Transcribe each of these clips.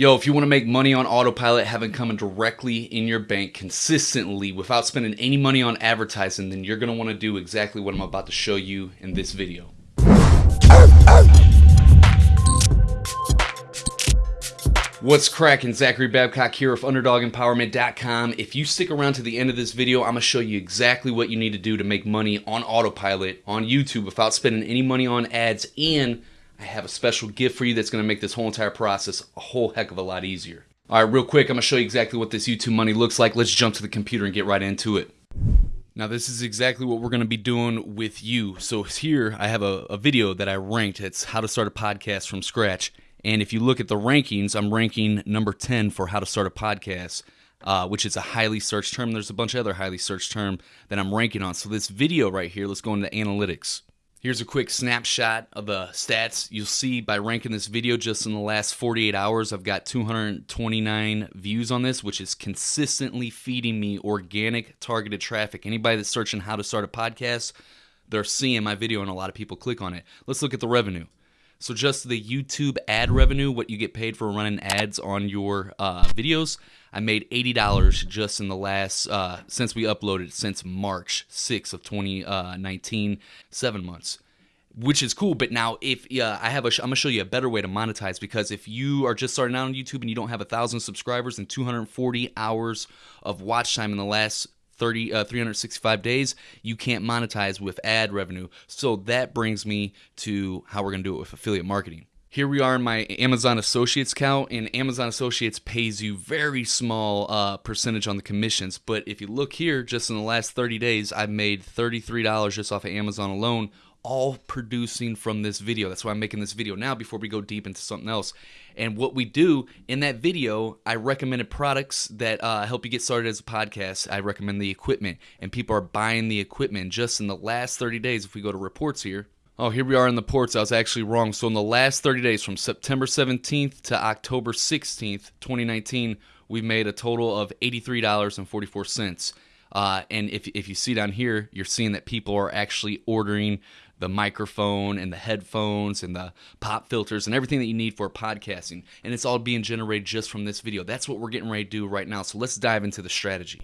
Yo, if you want to make money on autopilot, having coming directly in your bank consistently without spending any money on advertising, then you're going to want to do exactly what I'm about to show you in this video. What's cracking? Zachary Babcock here of UnderdogEmpowerment.com. If you stick around to the end of this video, I'm going to show you exactly what you need to do to make money on autopilot on YouTube without spending any money on ads and I have a special gift for you that's going to make this whole entire process a whole heck of a lot easier. All right, real quick, I'm going to show you exactly what this YouTube money looks like. Let's jump to the computer and get right into it. Now this is exactly what we're going to be doing with you. So here I have a, a, video that I ranked. It's how to start a podcast from scratch. And if you look at the rankings, I'm ranking number 10 for how to start a podcast, uh, which is a highly searched term. There's a bunch of other highly searched term that I'm ranking on. So this video right here, let's go into analytics. Here's a quick snapshot of the stats. You'll see by ranking this video just in the last 48 hours, I've got 229 views on this, which is consistently feeding me organic targeted traffic. Anybody that's searching how to start a podcast, they're seeing my video and a lot of people click on it. Let's look at the revenue. So just the YouTube ad revenue, what you get paid for running ads on your uh, videos, I made $80 just in the last, uh, since we uploaded, since March 6th of 2019, seven months which is cool. But now, if uh, I have a, I'm gonna show you a better way to monetize because if you are just starting out on YouTube and you don't have a thousand subscribers and 240 hours of watch time in the last 30 uh, 365 days you can't monetize with ad revenue so that brings me to how we're going to do it with affiliate marketing here we are in my Amazon Associates account, and Amazon Associates pays you very small uh, percentage on the commissions. But if you look here, just in the last 30 days, I've made $33 just off of Amazon alone, all producing from this video. That's why I'm making this video now before we go deep into something else. And what we do in that video, I recommended products that uh, help you get started as a podcast. I recommend the equipment, and people are buying the equipment just in the last 30 days. If we go to reports here, Oh, here we are in the ports. I was actually wrong. So, in the last 30 days, from September 17th to October 16th, 2019, we've made a total of $83.44. Uh, and if, if you see down here, you're seeing that people are actually ordering the microphone and the headphones and the pop filters and everything that you need for podcasting. And it's all being generated just from this video. That's what we're getting ready to do right now. So let's dive into the strategy.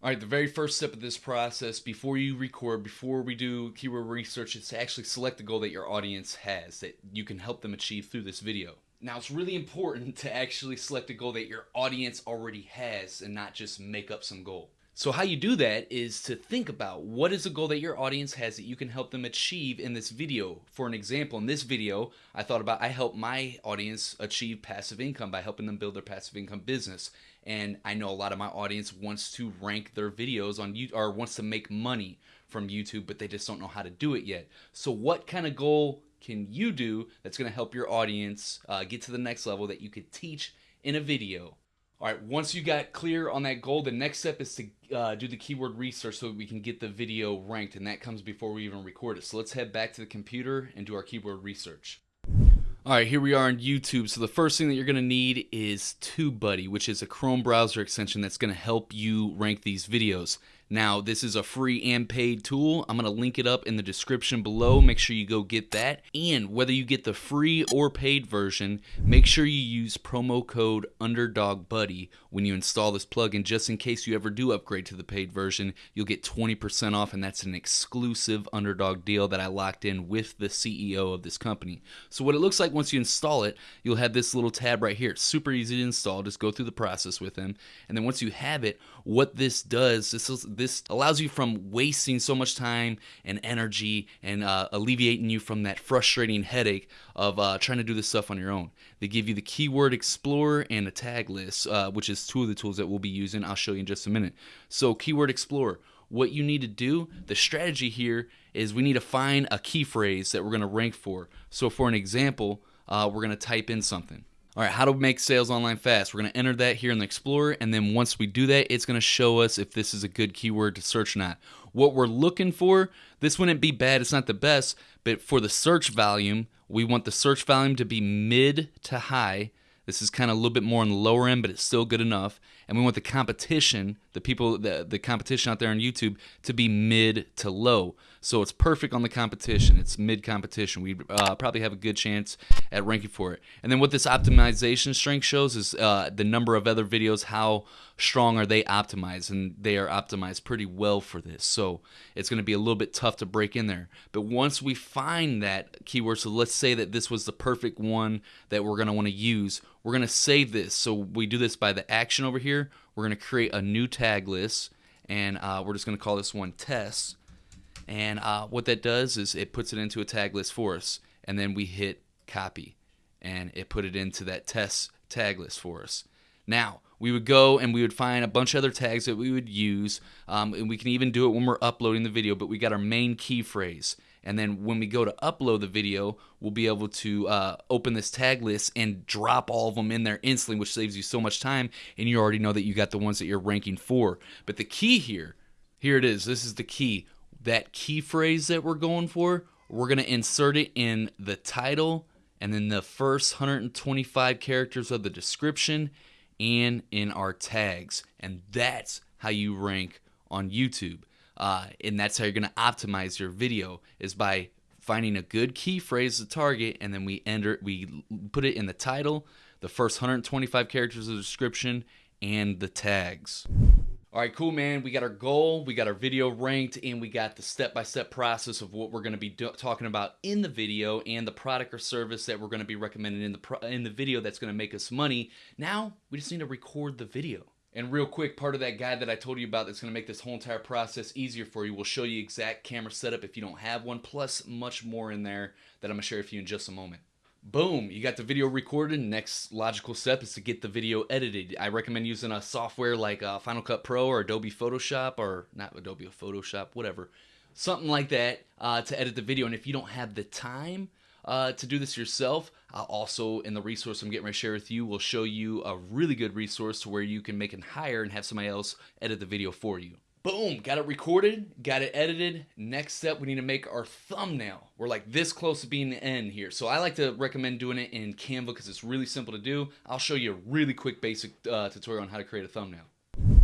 All right, the very first step of this process, before you record, before we do keyword research, is to actually select the goal that your audience has that you can help them achieve through this video. Now, it's really important to actually select a goal that your audience already has and not just make up some goal. So how you do that is to think about what is the goal that your audience has that you can help them achieve in this video. For an example, in this video, I thought about I help my audience achieve passive income by helping them build their passive income business. And I know a lot of my audience wants to rank their videos on YouTube or wants to make money from YouTube, but they just don't know how to do it yet. So what kind of goal can you do that's going to help your audience uh, get to the next level that you could teach in a video? All right, once you got clear on that goal, the next step is to uh, do the keyword research so we can get the video ranked, and that comes before we even record it. So let's head back to the computer and do our keyword research. All right, here we are on YouTube. So the first thing that you're going to need is TubeBuddy, which is a Chrome browser extension that's going to help you rank these videos. Now, this is a free and paid tool. I'm going to link it up in the description below. Make sure you go get that. And whether you get the free or paid version, make sure you use promo code UnderdogBuddy when you install this plugin. Just in case you ever do upgrade to the paid version, you'll get 20% off, and that's an exclusive Underdog deal that I locked in with the CEO of this company. So, what it looks like once you install it, you'll have this little tab right here. It's super easy to install. Just go through the process with them. And then once you have it, what this does, this is this allows you from wasting so much time and energy and uh, alleviating you from that frustrating headache of uh, trying to do this stuff on your own. They give you the keyword explorer and a tag list, uh, which is two of the tools that we'll be using. I'll show you in just a minute. So, keyword explorer. What you need to do, the strategy here is we need to find a key phrase that we're going to rank for. So, for an example, uh, we're going to type in something. All right, how to make sales online fast. We're going to enter that here in the Explorer, and then once we do that, it's going to show us if this is a good keyword to search or not. What we're looking for, this wouldn't be bad, it's not the best, but for the search volume, we want the search volume to be mid to high. This is kind of a little bit more on the lower end, but it's still good enough. And we want the competition, the people, the, the competition out there on YouTube, to be mid to low. So it's perfect on the competition. It's mid competition. We uh, probably have a good chance at ranking for it. And then what this optimization strength shows is uh, the number of other videos, how strong are they optimized, and they are optimized pretty well for this. So it's going to be a little bit tough to break in there. But once we find that keyword, so let's say that this was the perfect one that we're going to want to use, we're going to save this. So we do this by the action over here. We're going to create a new tag list, and uh, we're just going to call this one test. And uh, what that does is it puts it into a tag list for us, and then we hit copy, and it put it into that test tag list for us. Now, we would go and we would find a bunch of other tags that we would use, um, and we can even do it when we're uploading the video, but we got our main key phrase. And then when we go to upload the video, we'll be able to uh, open this tag list and drop all of them in there instantly, which saves you so much time. And you already know that you got the ones that you're ranking for. But the key here, here it is. This is the key. That key phrase that we're going for, we're going to insert it in the title and then the first 125 characters of the description and in our tags. And that's how you rank on YouTube. Uh, and that's how you're going to optimize your video is by finding a good key phrase to target and then we enter we put it in the title the first 125 characters of the description and the tags all right, cool, man. We got our goal, we got our video ranked, and we got the step-by-step process of what we're going to be talking about in the video and the product or service that we're going to be recommending in the in the video that's going to make us money. Now, we just need to record the video. And real quick, part of that guide that I told you about that's going to make this whole entire process easier for you we'll show you exact camera setup if you don't have one, plus much more in there that I'm going to share with you in just a moment. Boom, you got the video recorded. Next logical step is to get the video edited. I recommend using a software like uh, Final Cut Pro or Adobe Photoshop, or not Adobe Photoshop, whatever. Something like that uh, to edit the video. And if you don't have the time, uh, to do this yourself. Also, in the resource I'm getting ready to share with you, will show you a really good resource to where you can make and hire and have somebody else edit the video for you. Boom, got it recorded, got it edited. Next step, we need to make our thumbnail. We're like this close to being the end here. So I like to recommend doing it in Canva because it's really simple to do. I'll show you a really quick basic uh, tutorial on how to create a thumbnail.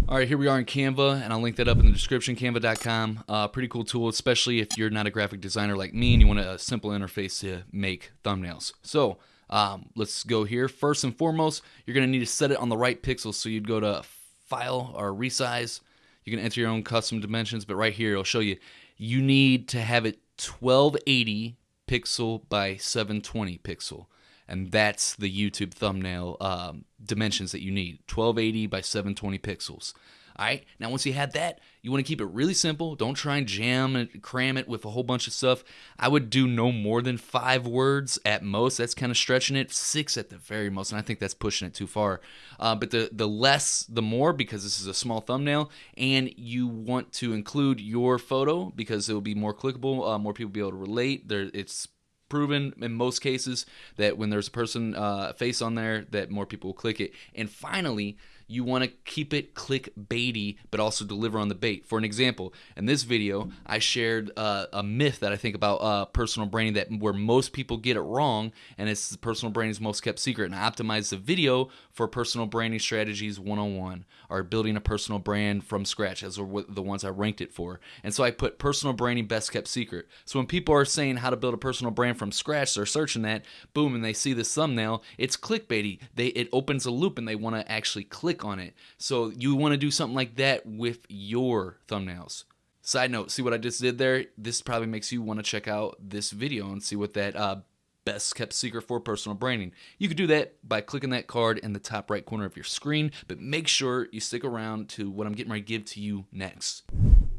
All right, here we are in Canva, and I'll link that up in the description, canva.com. Uh, pretty cool tool, especially if you're not a graphic designer like me and you want a simple interface to make thumbnails. So um, let's go here. First and foremost, you're going to need to set it on the right pixels. So you'd go to File or Resize. You can enter your own custom dimensions, but right here it'll show you you need to have it 1280 pixel by 720 pixel and that's the YouTube thumbnail um, dimensions that you need 1280 by 720 pixels. All right, now once you have that, you want to keep it really simple. Don't try and jam and cram it with a whole bunch of stuff. I would do no more than five words at most. That's kind of stretching it. Six at the very most, and I think that's pushing it too far. Uh, but the the less, the more, because this is a small thumbnail, and you want to include your photo because it will be more clickable. Uh, more people will be able to relate. There, it's proven in most cases that when there's a person uh, face on there that more people will click it. And finally you want to keep it clickbaity, but also deliver on the bait. For an example, in this video, I shared uh, a myth that I think about uh, personal branding that where most people get it wrong, and it's personal branding's most kept secret. And I optimized the video for personal branding strategies 101, or building a personal brand from scratch, as the ones I ranked it for. And so I put personal branding best kept secret. So when people are saying how to build a personal brand from scratch, they're searching that, boom, and they see this thumbnail, it's clickbaity. They it opens a loop, and they want to actually click click on it. So you want to do something like that with your thumbnails. Side note, see what I just did there? This probably makes you want to check out this video and see what that uh, best kept secret for personal branding. You could do that by clicking that card in the top right corner of your screen, but make sure you stick around to what I'm getting ready to give to you next.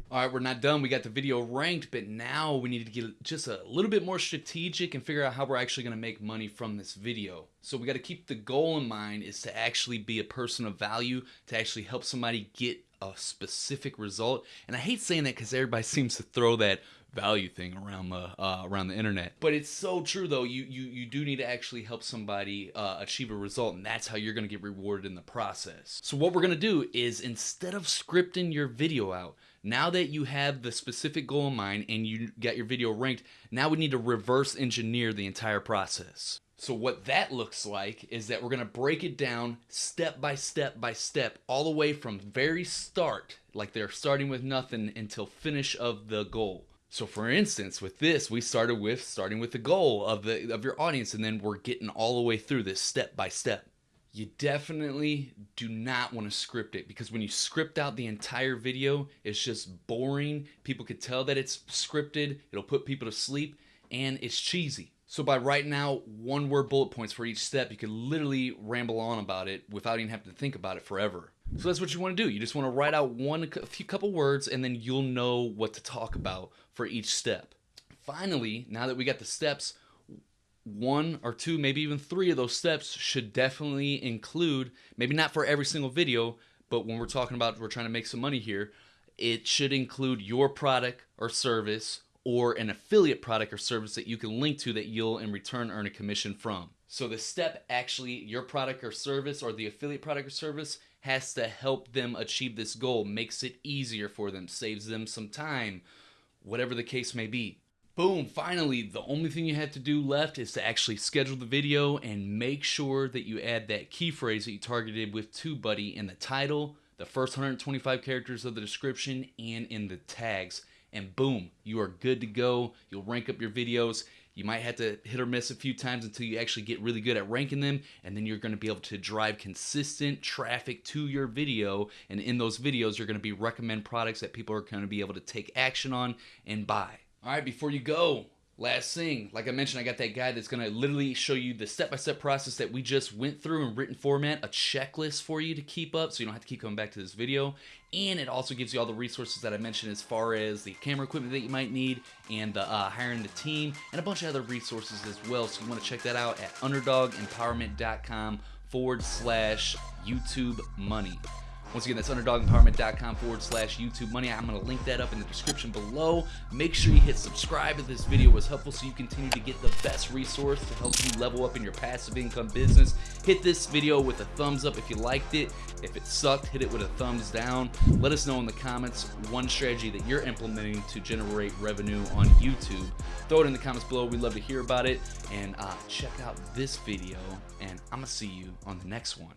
All right, we're not done. We got the video ranked, but now we need to get just a little bit more strategic and figure out how we're actually going to make money from this video. So we got to keep the goal in mind is to actually be a person of value, to actually help somebody get a specific result. And I hate saying that because everybody seems to throw that value thing around the uh, around the internet. But it's so true though. You you you do need to actually help somebody uh, achieve a result, and that's how you're going to get rewarded in the process. So what we're going to do is instead of scripting your video out, now that you have the specific goal in mind and you got your video ranked, now we need to reverse engineer the entire process. So what that looks like is that we're going to break it down step by step by step all the way from very start like they're starting with nothing until finish of the goal. So for instance, with this, we started with starting with the goal of the of your audience and then we're getting all the way through this step by step. You definitely do not want to script it because when you script out the entire video, it's just boring. People could tell that it's scripted. It'll put people to sleep and it's cheesy. So by writing out one word bullet points for each step, you could literally ramble on about it without even having to think about it forever. So that's what you want to do. You just want to write out one a few couple words and then you'll know what to talk about for each step. Finally, now that we got the steps, one or two, maybe even three of those steps should definitely include, maybe not for every single video, but when we're talking about we're trying to make some money here, it should include your product or service or an affiliate product or service that you can link to that you'll in return earn a commission from. So the step actually, your product or service or the affiliate product or service has to help them achieve this goal, makes it easier for them, saves them some time, whatever the case may be. Boom, finally, the only thing you have to do left is to actually schedule the video and make sure that you add that key phrase that you targeted with TubeBuddy in the title, the first 125 characters of the description, and in the tags and boom, you are good to go. You'll rank up your videos. You might have to hit or miss a few times until you actually get really good at ranking them, and then you're going to be able to drive consistent traffic to your video. And in those videos, you're going to be recommend products that people are going to be able to take action on and buy. All right, before you go, Last thing, like I mentioned, I got that guy that's going to literally show you the step-by-step process that we just went through in written format, a checklist for you to keep up so you don't have to keep coming back to this video. And it also gives you all the resources that I mentioned as far as the camera equipment that you might need and the uh, hiring the team and a bunch of other resources as well. So you want to check that out at underdogempowerment.com forward slash YouTube money. Once again, that's underdogempowerment.com forward slash YouTube money. I'm going to link that up in the description below. Make sure you hit subscribe if this video was helpful so you continue to get the best resource to help you level up in your passive income business. Hit this video with a thumbs up if you liked it. If it sucked, hit it with a thumbs down. Let us know in the comments one strategy that you're implementing to generate revenue on YouTube. Throw it in the comments below. We'd love to hear about it. And uh, check out this video. And I'm going to see you on the next one.